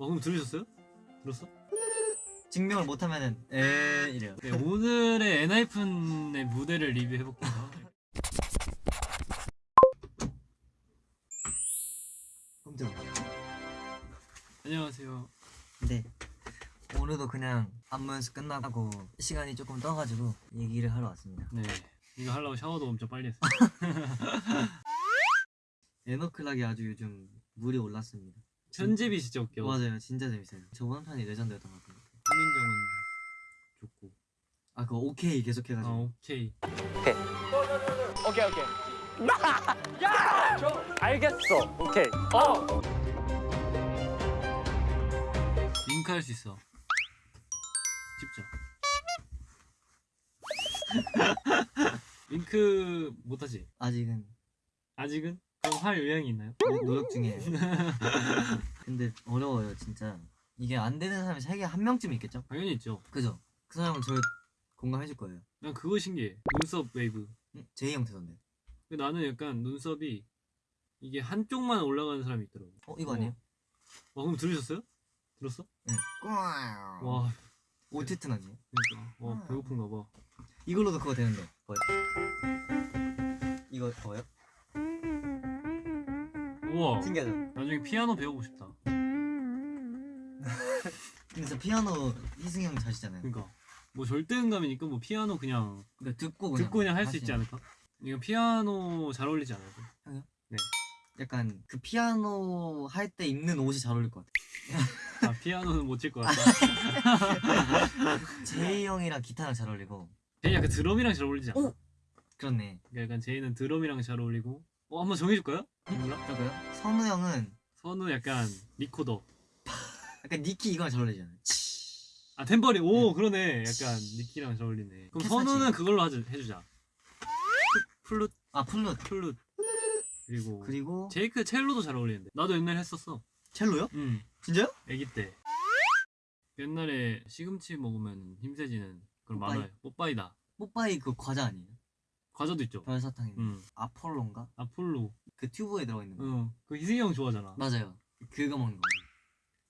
어 그럼 들으셨어요? 들었어? 증명을 못하면은 에 이래요. 네, 오늘의 엔하이픈의 무대를 리뷰해볼게요. 깜짝. 안녕하세요. 네. 오늘도 그냥 안무 연습 끝나고 시간이 조금 떠가지고 얘기를 하러 왔습니다. 네, 이거 하려고 샤워도 엄청 빨리 했어요. 에너클락이 아주 요즘 물이 올랐습니다. 편집이 진짜 웃겨. 맞아요, 진짜 재밌어요. 저번 편이 레전드였던 것 같아요. 한민정은 좋고. 아 그거 오케이 계속 아 해가지고. 오케이. 오케이 오케이 야! 저 알겠어 오케이 어 링크 할 수 있어. 직접. 윙크 못하지? 아직은 아직은? 그럼 할 의향이 있나요? 노- 노력 중이에요. 근데 어려워요, 진짜. 이게 안 되는 사람이 세계 한 명쯤 있겠죠? 당연히 있죠. 그죠? 그 사람은 저 공감해줄 거예요. 난 그거 신기해. 눈썹 웨이브. 응? 제이 형 되던데. 근데 나는 약간 눈썹이 이게 한쪽만 올라가는 사람이 있더라고. 어 이거 아니에요? 와 그럼 들으셨어요? 들었어? 응. 와. 와, 오티트 아니에요? 그러니까. 와 배고픈가 봐. 이걸로도 그거 되는데. 뭐요? 이거 뭐요? 우와. 신기하죠? 나중에 피아노 배우고 싶다. 근데 저 피아노 희승이 형 자시잖아요. 그러니까 뭐 절대음감이니까 뭐 피아노 그냥 그러니까 듣고 그냥 듣고 그냥 할 수 있지 하시는- 않을까? 이거 피아노 잘 어울리지 않아요? 약간 그 피아노 할 때 입는 옷이 잘 어울릴 것 같아. 아 피아노는 못 칠 것 같다. 제이 형이랑 기타랑 잘 어울리고. 제이 약간 드럼이랑 잘 어울리지 않아? 오! 그렇네. 그러니까 약간 제이는 드럼이랑 잘 어울리고. 어 한번 정해줄까요? 몰라? 저거요? 선우 형은 선우 약간 리코더. 약간 니키 이거랑 잘 어울리잖아요. 아 탬버린. 오 그러네. 약간 니키랑 잘 어울리네. 그럼 캐사지. 선우는 그걸로 하자, 해주자. 플룻 아 플룻. 플룻. 그리고 그리고 제이크 첼로도 잘 어울리는데. 나도 옛날에 했었어. 첼로요? 응. 진짜요? 아기 때. 옛날에 시금치 먹으면 힘세지는 그런 뽀빠이? 만화에 뽀빠이다. 뽀빠이 그 과자 아니에요? 과자도 있죠. 별사탕이. 응. 아폴로인가? 아폴로. 그 튜브에 들어가 있는 거. 응. 그 희승이 형 좋아하잖아. 맞아요. 그거 먹는 거.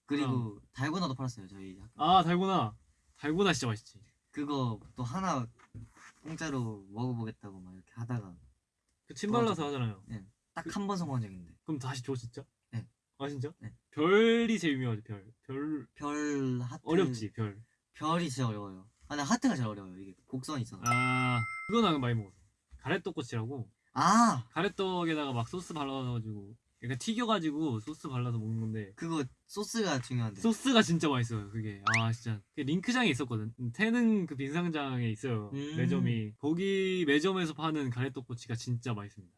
그리고 달고나도 팔았어요 저희 학교. 아 달고나. 달고나 진짜 맛있지. 그거 또 하나 공짜로 먹어보겠다고 막 이렇게 하다가 그 침 발라서 하잖아요. 딱한 번 성공한 적 있는데 그럼 다시 줘 진짜? 네. 아 진짜? 네. 별이 제일 유명하지 별. 별 별 하트 어렵지 별. 별이 진짜 어려워요. 아, 나 하트가 제일 어려워요. 이게 곡선이 있어서. 아 그거 나 많이 먹었어. 가래떡꼬치라고. 아 가래떡에다가 막 소스 발라가지고 약간 튀겨가지고 소스 발라서 먹는 건데 그거 소스가 중요한데. 소스가 진짜 맛있어요 그게 아 진짜 그 링크장에 있었거든 태능 그 빙상장에 있어요 음. 매점이 거기 매점에서 파는 가래떡꼬치가 진짜 맛있습니다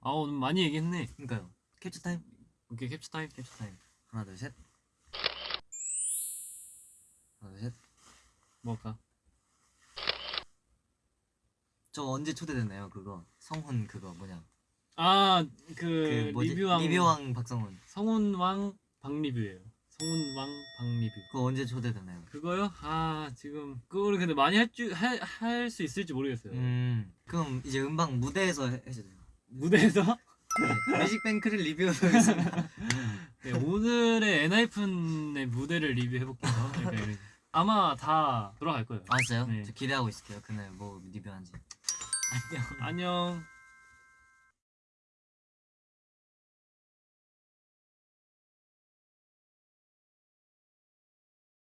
아 오늘 많이 얘기했네 그러니까요. 캡처 타임. 오케이 캡처 타임 캡처 타임. 하나 둘 셋. 하나 둘 셋. 뭐 할까? 저 언제 초대됐나요? 그거 성훈 그거 뭐냐? 아그 그 뭐지? 리뷰왕 리뷰왕 박성훈. 성운왕 박리뷰예요 성운왕 박리뷰 그거 언제 초대됐나요? 그거요? 아 지금 그거를 근데 많이 할줄할 수 있을지 모르겠어요 음. 그럼 이제 음방 무대에서 해- 해주세요. 무대에서 네. 뮤직뱅크를 리뷰하겠습니다. 네, 오늘의 엔하이픈의 무대를 리뷰해볼게요. 그러니까 이런- 아마 다 돌아갈 거예요. 아 진짜요? 네. 저 기대하고 있을게요. 그날 뭐 리뷰한지. 안녕. 안녕.